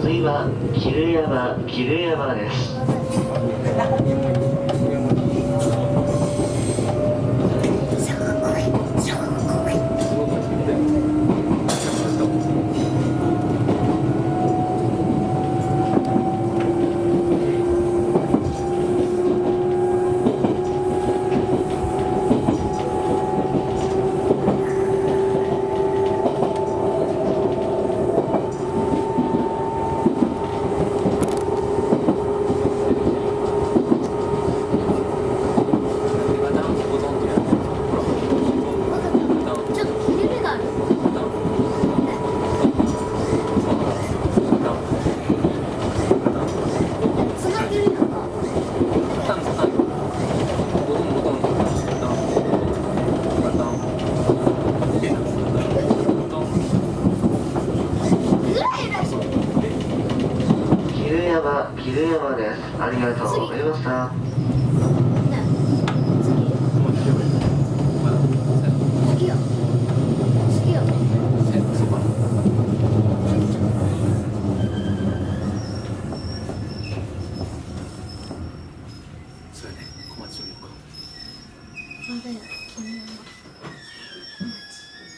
次は桐山桐山です。山山ですありがとうございました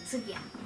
次や。